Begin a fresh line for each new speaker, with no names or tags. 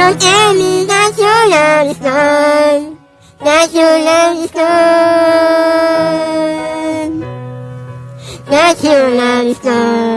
Don't tell me that your love is gone. That your love is gone. That your love is gone.